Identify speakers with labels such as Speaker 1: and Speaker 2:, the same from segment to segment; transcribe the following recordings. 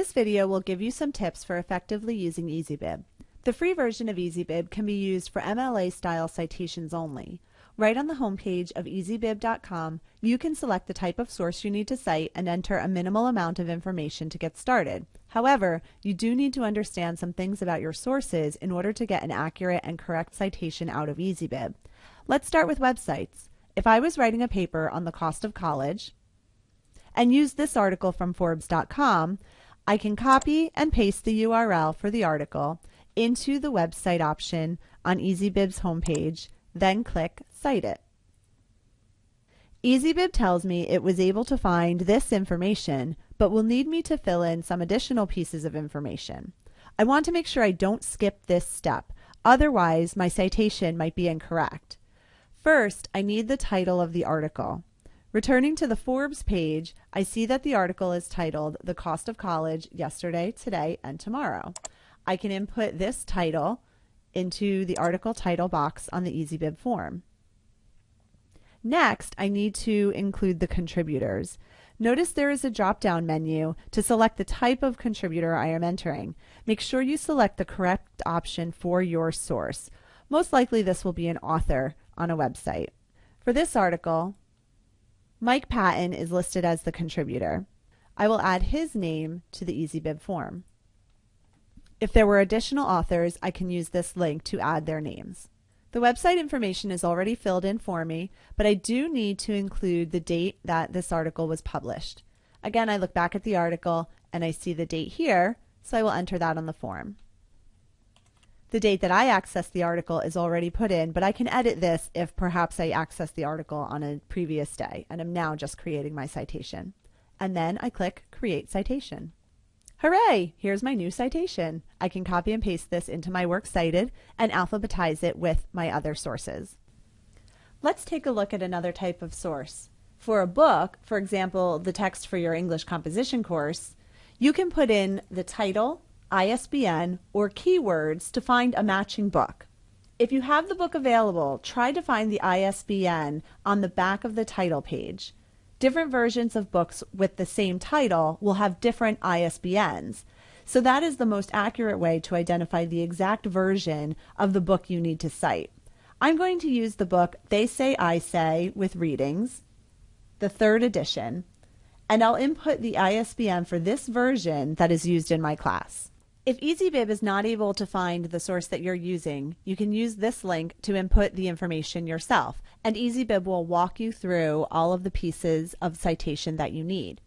Speaker 1: This video will give you some tips for effectively using EasyBib. The free version of EasyBib can be used for MLA style citations only. Right on the homepage of easybib.com, you can select the type of source you need to cite and enter a minimal amount of information to get started. However, you do need to understand some things about your sources in order to get an accurate and correct citation out of EasyBib. Let's start with websites. If I was writing a paper on the cost of college and used this article from Forbes.com, I can copy and paste the URL for the article into the website option on EasyBib's homepage, then click Cite It. EasyBib tells me it was able to find this information, but will need me to fill in some additional pieces of information. I want to make sure I don't skip this step, otherwise my citation might be incorrect. First, I need the title of the article. Returning to the Forbes page, I see that the article is titled The Cost of College Yesterday, Today, and Tomorrow. I can input this title into the article title box on the EasyBib form. Next, I need to include the contributors. Notice there is a drop-down menu to select the type of contributor I am entering. Make sure you select the correct option for your source. Most likely this will be an author on a website. For this article, Mike Patton is listed as the contributor. I will add his name to the EasyBib form. If there were additional authors, I can use this link to add their names. The website information is already filled in for me, but I do need to include the date that this article was published. Again, I look back at the article and I see the date here, so I will enter that on the form. The date that I access the article is already put in, but I can edit this if perhaps I access the article on a previous day and I'm now just creating my citation. And then I click Create Citation. Hooray! Here's my new citation. I can copy and paste this into my Works Cited and alphabetize it with my other sources. Let's take a look at another type of source. For a book, for example, the text for your English composition course, you can put in the title, ISBN, or keywords to find a matching book. If you have the book available, try to find the ISBN on the back of the title page different versions of books with the same title will have different ISBNs. So that is the most accurate way to identify the exact version of the book you need to cite. I'm going to use the book They Say I Say with Readings, the third edition, and I'll input the ISBN for this version that is used in my class. If EasyBib is not able to find the source that you're using, you can use this link to input the information yourself, and EasyBib will walk you through all of the pieces of citation that you need.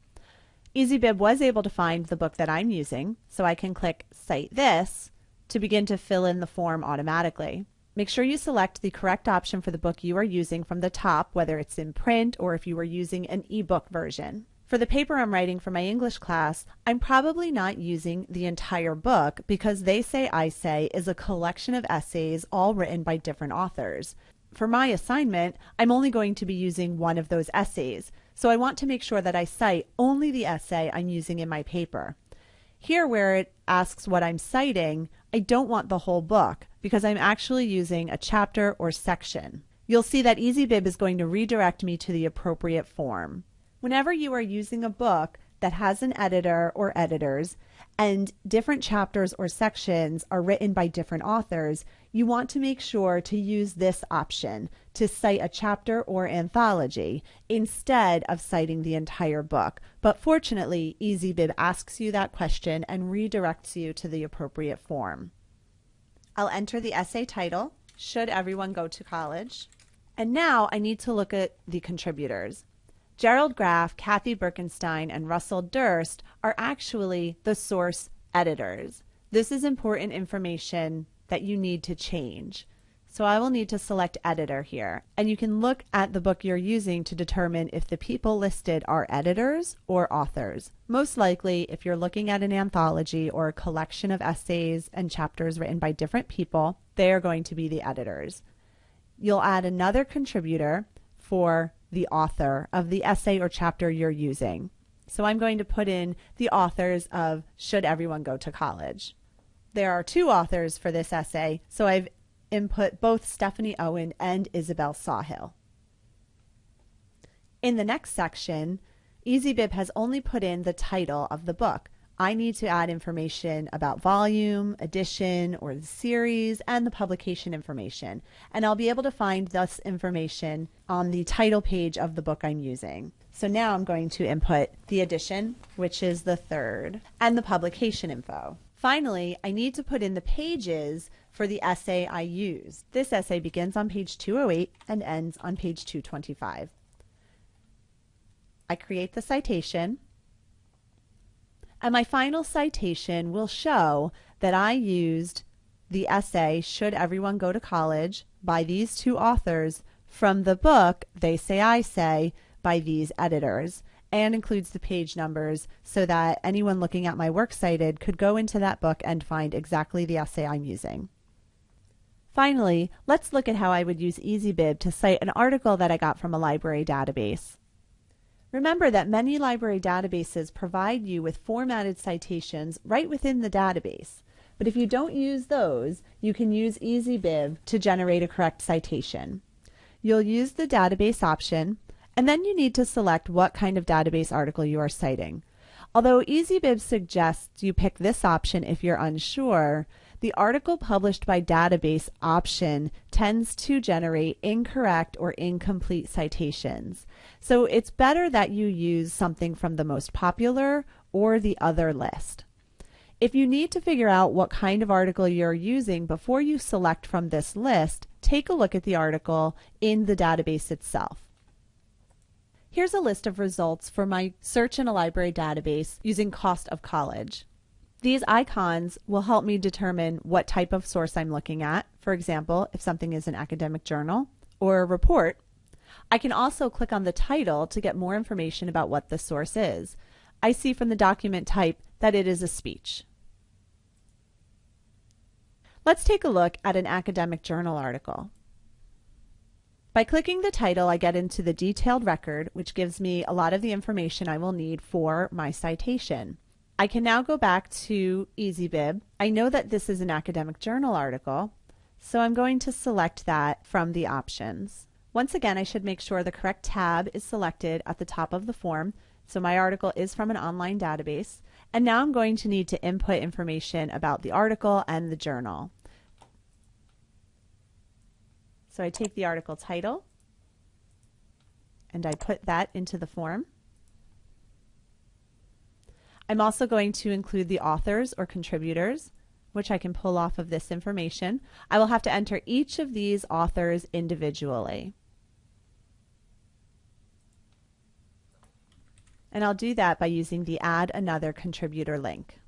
Speaker 1: EasyBib was able to find the book that I'm using, so I can click Cite This to begin to fill in the form automatically. Make sure you select the correct option for the book you are using from the top, whether it's in print or if you are using an ebook version. For the paper I'm writing for my English class, I'm probably not using the entire book because They Say I Say is a collection of essays all written by different authors. For my assignment, I'm only going to be using one of those essays, so I want to make sure that I cite only the essay I'm using in my paper. Here where it asks what I'm citing, I don't want the whole book because I'm actually using a chapter or section. You'll see that EasyBib is going to redirect me to the appropriate form. Whenever you are using a book that has an editor or editors and different chapters or sections are written by different authors, you want to make sure to use this option to cite a chapter or anthology instead of citing the entire book. But fortunately, EasyBib asks you that question and redirects you to the appropriate form. I'll enter the essay title, Should Everyone Go to College? And now I need to look at the contributors. Gerald Graff, Cathy Birkenstein, and Russel Durst are actually the source editors. This is important information that you need to change. So I will need to select editor here. And you can look at the book you're using to determine if the people listed are editors or authors. Most likely, if you're looking at an anthology or a collection of essays and chapters written by different people, they are going to be the editors. You'll add another contributor for the author of the essay or chapter you're using. So I'm going to put in the authors of Should Everyone Go to College? There are two authors for this essay, so I've input both Stephanie Owen and Isabel Sawhill. In the next section, EasyBib has only put in the title of the book. I need to add information about volume, edition, or the series, and the publication information. And I'll be able to find this information on the title page of the book I'm using. So now I'm going to input the edition, which is the third, and the publication info. Finally, I need to put in the pages for the essay I used. This essay begins on page 208 and ends on page 225. I create the citation, and my final citation will show that I used the essay, Should Everyone Go to College, by these two authors from the book They Say I Say by these editors and includes the page numbers so that anyone looking at my works cited could go into that book and find exactly the essay I'm using. Finally, let's look at how I would use EasyBib to cite an article that I got from a library database. Remember that many library databases provide you with formatted citations right within the database. But if you don't use those, you can use EasyBib to generate a correct citation. You'll use the database option and then you need to select what kind of database article you are citing. Although EasyBib suggests you pick this option if you're unsure, the article published by database option tends to generate incorrect or incomplete citations. So it's better that you use something from the most popular or the other list. If you need to figure out what kind of article you're using before you select from this list, take a look at the article in the database itself. Here's a list of results for my search in a library database using cost of college. These icons will help me determine what type of source I'm looking at. For example, if something is an academic journal or a report, I can also click on the title to get more information about what the source is. I see from the document type that it is a speech. Let's take a look at an academic journal article. By clicking the title, I get into the detailed record, which gives me a lot of the information I will need for my citation. I can now go back to EasyBib. I know that this is an academic journal article, so I'm going to select that from the options. Once again, I should make sure the correct tab is selected at the top of the form. So my article is from an online database. And now I'm going to need to input information about the article and the journal. So I take the article title and I put that into the form. I'm also going to include the authors or contributors, which I can pull off of this information. I will have to enter each of these authors individually. And I'll do that by using the Add Another Contributor link.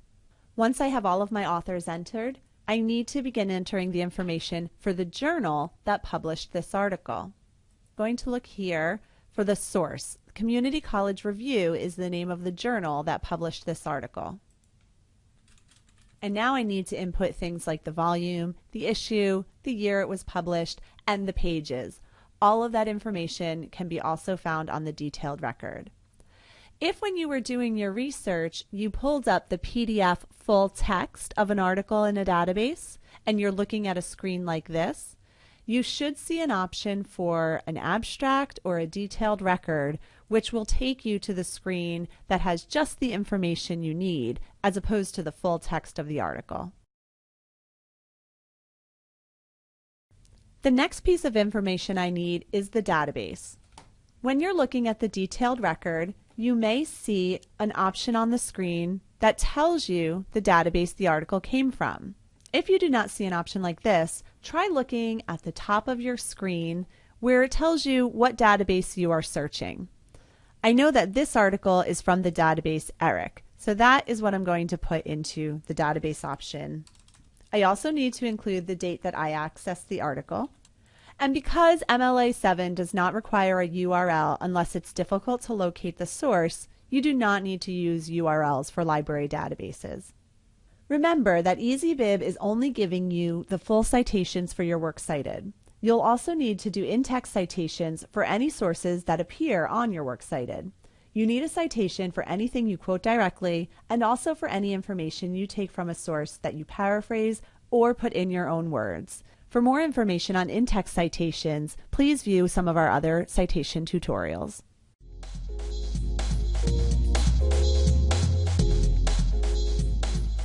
Speaker 1: Once I have all of my authors entered, I need to begin entering the information for the journal that published this article. I'm going to look here for the source. Community College Review is the name of the journal that published this article. And now I need to input things like the volume, the issue, the year it was published, and the pages. All of that information can be also found on the detailed record. If when you were doing your research, you pulled up the PDF full text of an article in a database and you're looking at a screen like this, you should see an option for an abstract or a detailed record, which will take you to the screen that has just the information you need as opposed to the full text of the article. The next piece of information I need is the database. When you're looking at the detailed record, you may see an option on the screen that tells you the database the article came from. If you do not see an option like this, try looking at the top of your screen where it tells you what database you are searching. I know that this article is from the database ERIC, so that is what I'm going to put into the database option. I also need to include the date that I accessed the article. And because MLA 7 does not require a URL unless it's difficult to locate the source, you do not need to use URLs for library databases. Remember that EasyBib is only giving you the full citations for your works cited. You'll also need to do in-text citations for any sources that appear on your works cited. You need a citation for anything you quote directly and also for any information you take from a source that you paraphrase or put in your own words. For more information on in-text citations, please view some of our other citation tutorials.